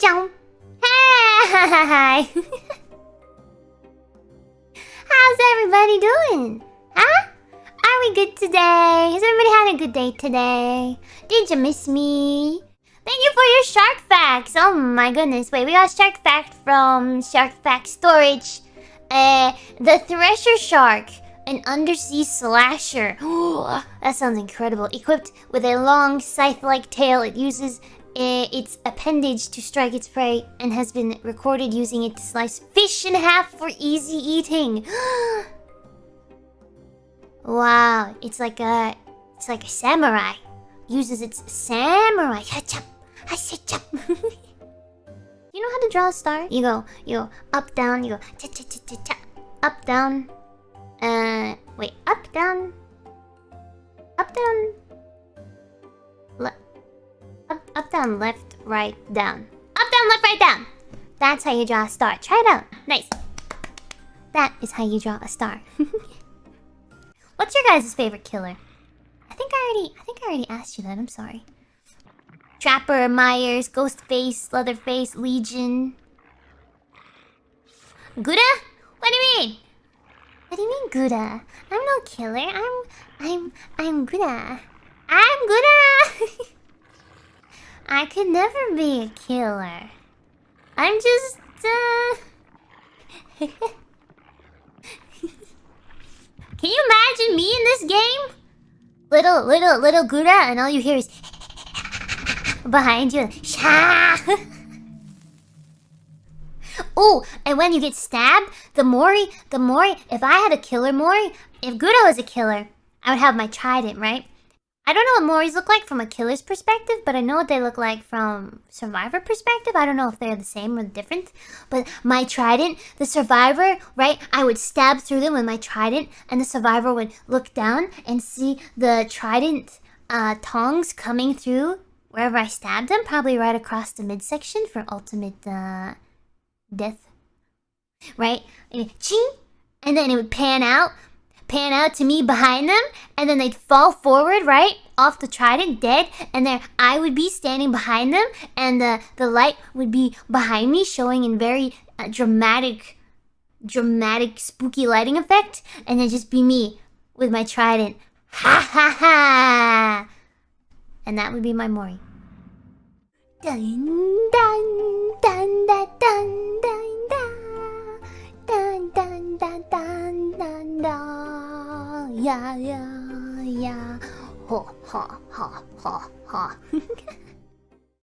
jump. Hi. How's everybody doing? Huh? Are we good today? Has everybody had a good day today? Did you miss me? Thank you for your shark facts. Oh my goodness. Wait, we got shark fact from Shark Fact Storage. Uh, the Thresher Shark, an undersea slasher. that sounds incredible. Equipped with a long scythe-like tail, it uses its appendage to strike its prey and has been recorded using it to slice fish in half for easy eating. wow, it's like a, it's like a samurai. Uses its samurai. You know how to draw a star? You go, you go up, down, you go cha cha cha cha cha. Up, down. Uh, wait, up, down. Up, down. Down, left, right, down. Up, down, left, right, down. That's how you draw a star. Try it out. Nice. That is how you draw a star. What's your guys' favorite killer? I think I already, I think I already asked you that. I'm sorry. Trapper, Myers, Ghostface, Leatherface, Legion. Gura? What do you mean? What do you mean Gura? I'm no killer. I'm I'm I'm Gura. I'm Gura. I could never be a killer. I'm just uh Can you imagine me in this game? Little little little Gura and all you hear is behind you. Sha! oh, and when you get stabbed, the Mori, the Mori, if I had a killer Mori, if Gura was a killer, I would have my trident, right? I don't know what Moris look like from a killer's perspective, but I know what they look like from survivor perspective. I don't know if they're the same or different. But my trident, the survivor, right? I would stab through them with my trident, and the survivor would look down and see the trident uh, tongs coming through wherever I stabbed them, probably right across the midsection for ultimate uh, death. Right? And ching! And then it would pan out, pan out to me behind them, and then they'd fall forward, right? Off the trident, dead, and then I would be standing behind them, and the, the light would be behind me, showing in very uh, dramatic, dramatic, spooky lighting effect, and then just be me with my trident. Ha ha ha! And that would be my Mori. Dun dun dun dun dun dun 呀呀呀，哈哈哈哈哈！